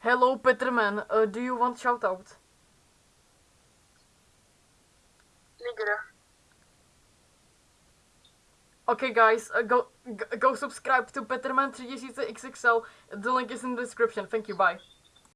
Hello, Peterman. Uh, do you want shout out? Okay, guys, uh, go, go go subscribe to Peterman 3000XXL. The link is in the description. Thank you. Bye.